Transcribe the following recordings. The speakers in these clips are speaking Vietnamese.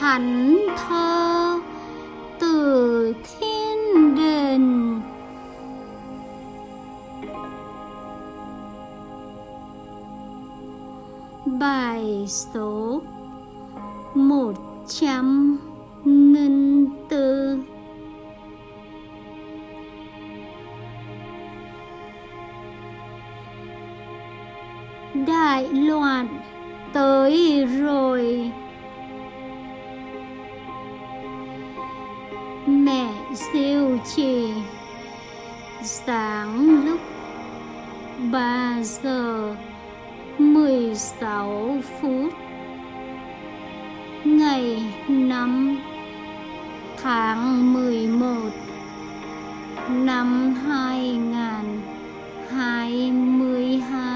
thánh thơ từ thiên đình. Bài số một trăm nghìn tư. Đại loạn tới rồi. siêu trì. Sáng lúc 3 giờ 16 phút ngày 5 tháng 11 năm 2022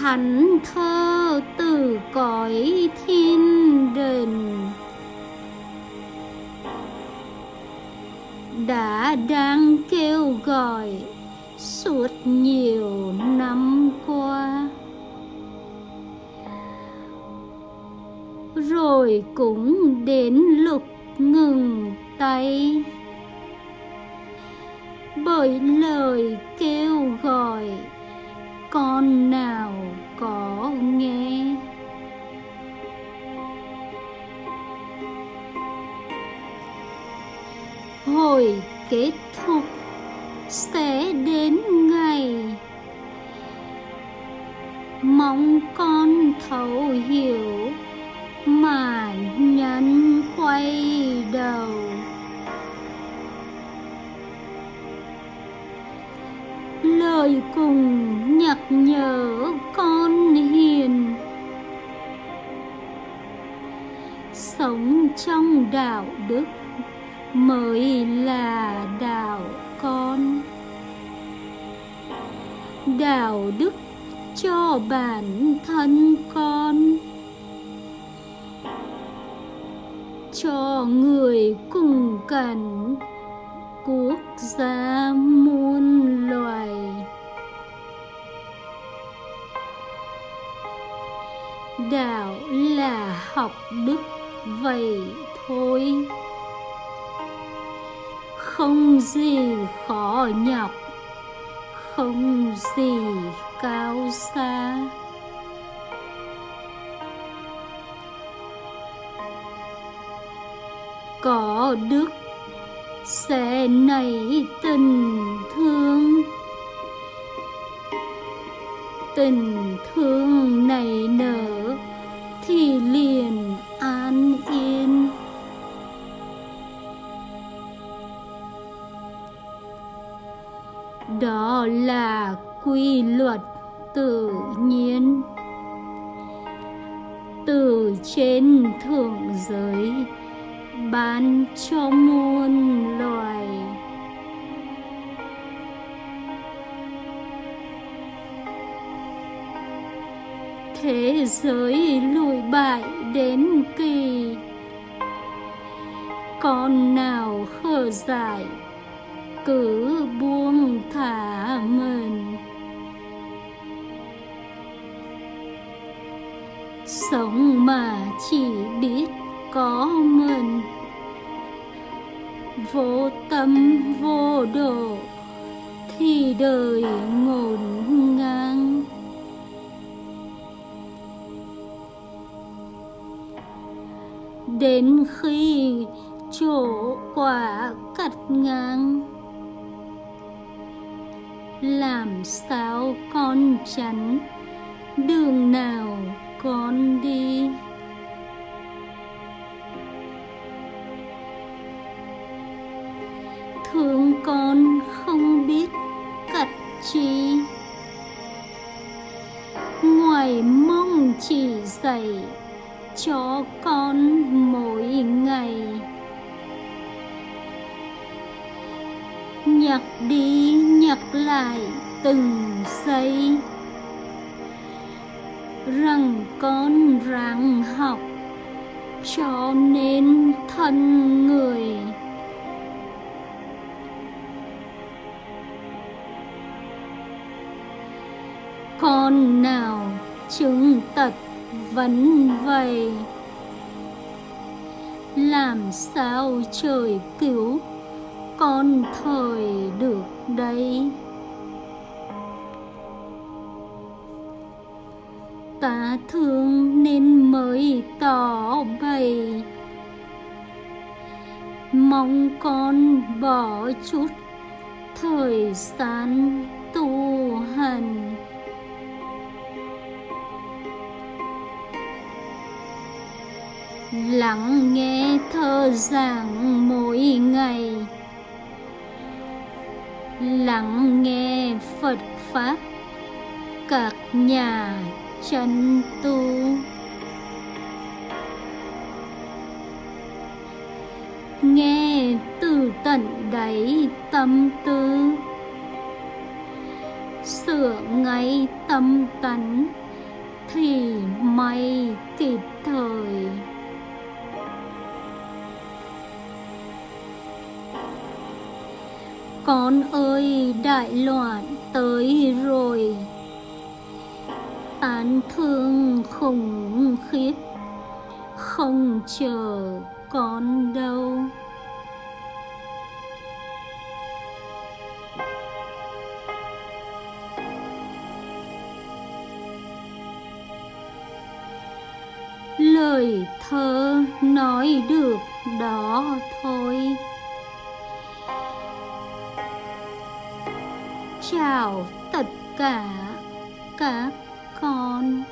thánh thơ từ cõi thiên đình đã đang kêu gọi suốt nhiều năm qua. Rồi cũng đến lúc ngừng tay. Bởi lời kêu gọi con nào có nghe? Hồi kết thúc sẽ đến ngày. Mong con thấu hiểu mà nhắn quay đầu. Lời cùng nhắc nhở con hiền. Sống trong đạo đức mới là đạo con. Đạo đức cho bản thân con. Cho người cùng cảnh quốc gia đạo là học đức, vậy thôi. Không gì khó nhọc, không gì cao xa. Có đức sẽ nảy tình thương. Tình thương này nở thì liền an yên. Đó là quy luật tự nhiên. Từ trên thượng giới ban cho muôn thế giới lùi bại đến kỳ. Con nào khờ dại, cứ buông thả mình. Sống mà chỉ biết có mình. Vô tâm vô độ thì đời ngổn ngang. Đến khi chỗ quả cắt ngang. Làm sao con chắn đường nào con đi? Thương con không biết cặt chi. Ngoài mong chỉ dạy cho con mỗi ngày. Nhặt đi, nhặt lại từng giây. Rằng con ráng học cho nên thân người. Con nào chứng tật vẫn vầy, làm sao trời cứu con thời được đây? Ta thương nên mới tỏ bày. Mong con bỏ chút thời gian tu hành. Lắng nghe thơ giảng mỗi ngày. Lắng nghe phật pháp, các nhà chân tu. Nghe từ tận đáy tâm tư. Sửa ngay tâm tánh thì may kịp thời. Con ơi, đại loạn tới rồi. Tán thương khủng khiếp, không chờ con đâu. Lời thơ nói được đó thôi. Chào tất cả các con.